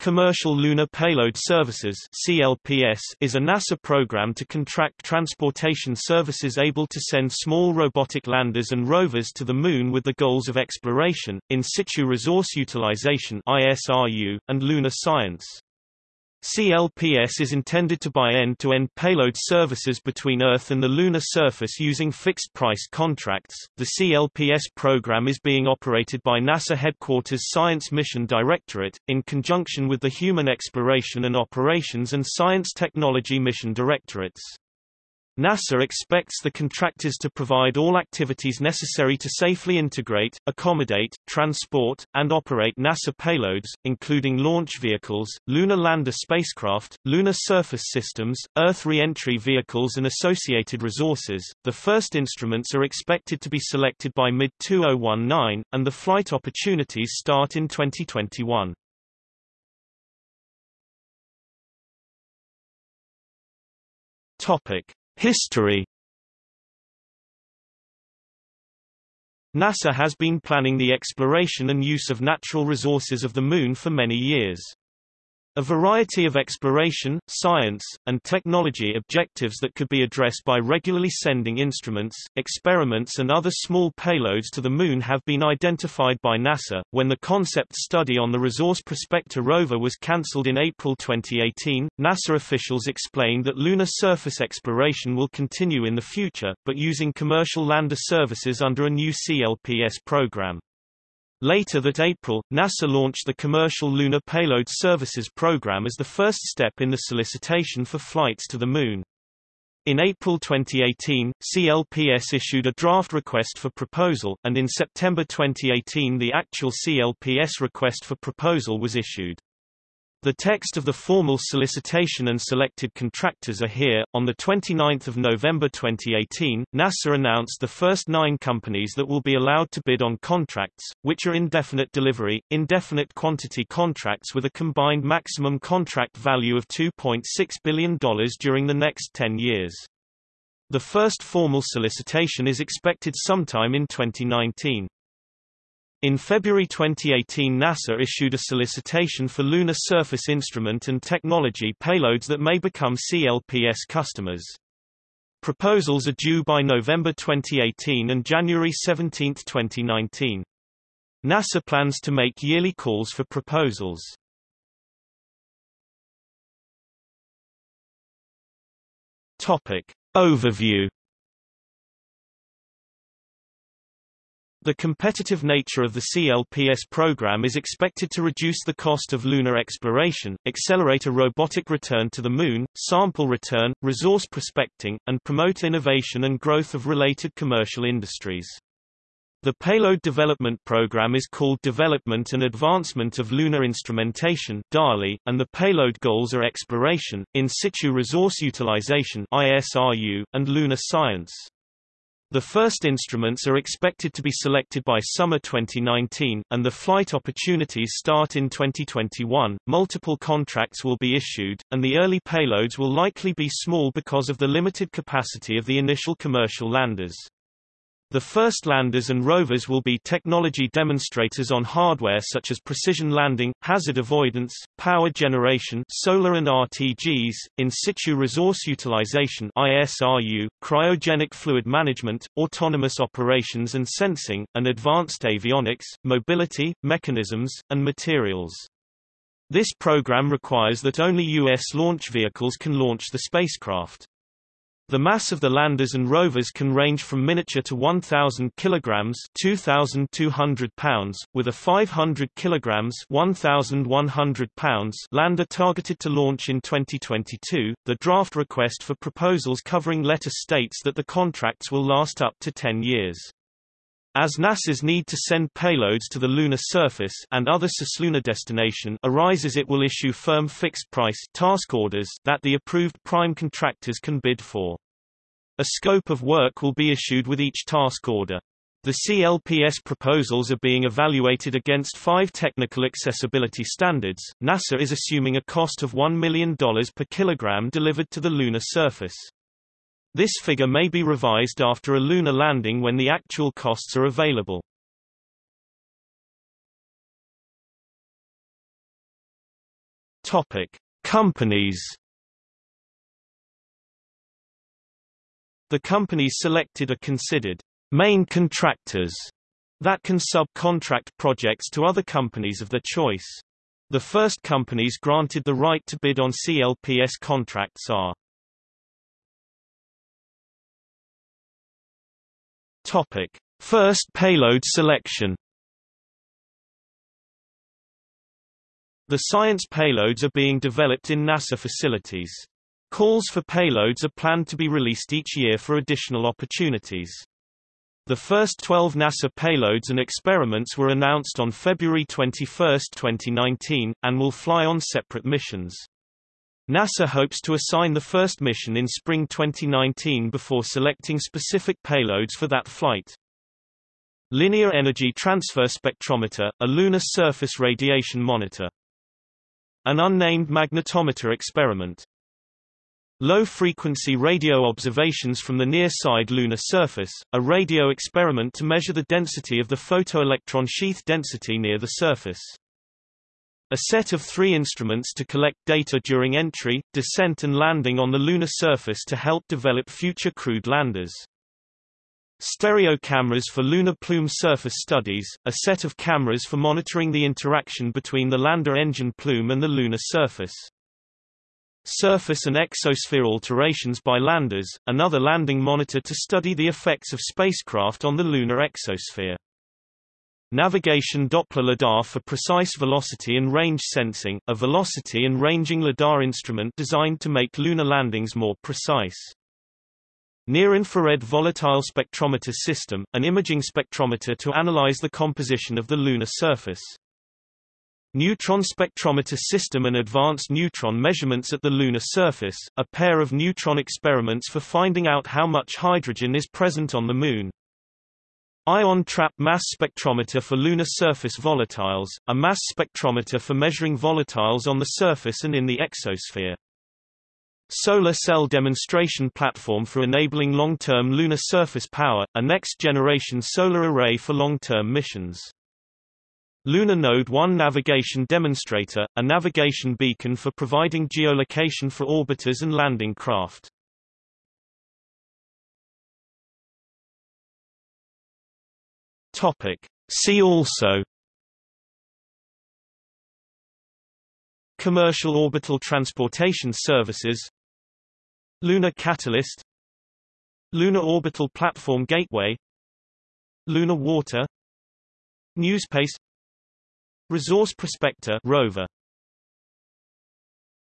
Commercial Lunar Payload Services CLPS is a NASA program to contract transportation services able to send small robotic landers and rovers to the Moon with the goals of exploration, in situ resource utilization ISRU, and lunar science. CLPS is intended to buy end-to-end -end payload services between Earth and the lunar surface using fixed-price contracts. The CLPS program is being operated by NASA Headquarters Science Mission Directorate, in conjunction with the Human Exploration and Operations and Science Technology Mission Directorates. NASA expects the contractors to provide all activities necessary to safely integrate, accommodate, transport, and operate NASA payloads, including launch vehicles, lunar lander spacecraft, lunar surface systems, Earth re-entry vehicles and associated resources. The first instruments are expected to be selected by mid-2019, and the flight opportunities start in 2021. Topic: History NASA has been planning the exploration and use of natural resources of the Moon for many years. A variety of exploration, science, and technology objectives that could be addressed by regularly sending instruments, experiments and other small payloads to the Moon have been identified by NASA. When the concept study on the Resource Prospector rover was cancelled in April 2018, NASA officials explained that lunar surface exploration will continue in the future, but using commercial lander services under a new CLPS program. Later that April, NASA launched the Commercial Lunar Payload Services program as the first step in the solicitation for flights to the Moon. In April 2018, CLPS issued a draft request for proposal, and in September 2018 the actual CLPS request for proposal was issued. The text of the formal solicitation and selected contractors are here. On the 29th of November 2018, NASA announced the first nine companies that will be allowed to bid on contracts, which are indefinite delivery, indefinite quantity contracts with a combined maximum contract value of $2.6 billion during the next 10 years. The first formal solicitation is expected sometime in 2019. In February 2018 NASA issued a solicitation for lunar surface instrument and technology payloads that may become CLPS customers. Proposals are due by November 2018 and January 17, 2019. NASA plans to make yearly calls for proposals. Topic. Overview The competitive nature of the CLPS program is expected to reduce the cost of lunar exploration, accelerate a robotic return to the Moon, sample return, resource prospecting, and promote innovation and growth of related commercial industries. The Payload Development Program is called Development and Advancement of Lunar Instrumentation DALI, and the payload goals are exploration, in situ resource utilization ISRU, and lunar science. The first instruments are expected to be selected by summer 2019, and the flight opportunities start in 2021. Multiple contracts will be issued, and the early payloads will likely be small because of the limited capacity of the initial commercial landers. The first landers and rovers will be technology demonstrators on hardware such as precision landing, hazard avoidance, power generation solar and RTGs, in situ resource utilization ISRU, cryogenic fluid management, autonomous operations and sensing, and advanced avionics, mobility, mechanisms, and materials. This program requires that only U.S. launch vehicles can launch the spacecraft. The mass of the landers and rovers can range from miniature to 1,000 kilograms (2,200 pounds), with a 500 kilograms (1,100 pounds) lander targeted to launch in 2022. The draft request for proposals covering letter states that the contracts will last up to 10 years. As NASA's need to send payloads to the lunar surface and other cislunar destination arises it will issue firm fixed-price task orders that the approved prime contractors can bid for. A scope of work will be issued with each task order. The CLPS proposals are being evaluated against five technical accessibility standards. NASA is assuming a cost of $1 million per kilogram delivered to the lunar surface. This figure may be revised after a lunar landing when the actual costs are available. Topic: Companies. The companies selected are considered main contractors that can subcontract projects to other companies of their choice. The first companies granted the right to bid on CLPS contracts are Topic: First payload selection. The science payloads are being developed in NASA facilities. Calls for payloads are planned to be released each year for additional opportunities. The first 12 NASA payloads and experiments were announced on February 21, 2019, and will fly on separate missions. NASA hopes to assign the first mission in spring 2019 before selecting specific payloads for that flight. Linear Energy Transfer Spectrometer, a lunar surface radiation monitor. An unnamed magnetometer experiment. Low-frequency radio observations from the near-side lunar surface, a radio experiment to measure the density of the photoelectron sheath density near the surface. A set of three instruments to collect data during entry, descent and landing on the lunar surface to help develop future crewed landers. Stereo cameras for lunar plume surface studies, a set of cameras for monitoring the interaction between the lander engine plume and the lunar surface. Surface and exosphere alterations by landers, another landing monitor to study the effects of spacecraft on the lunar exosphere. Navigation Doppler lidar for precise velocity and range sensing, a velocity and ranging lidar instrument designed to make lunar landings more precise. Near-infrared volatile spectrometer system, an imaging spectrometer to analyze the composition of the lunar surface. Neutron spectrometer system and advanced neutron measurements at the lunar surface, a pair of neutron experiments for finding out how much hydrogen is present on the Moon. Ion trap mass spectrometer for lunar surface volatiles, a mass spectrometer for measuring volatiles on the surface and in the exosphere. Solar Cell Demonstration Platform for enabling long-term lunar surface power, a next-generation solar array for long-term missions. Lunar Node 1 Navigation Demonstrator, a navigation beacon for providing geolocation for orbiters and landing craft. Topic. See also Commercial orbital transportation services Lunar Catalyst Lunar Orbital Platform Gateway Lunar Water NewSpace Resource Prospector rover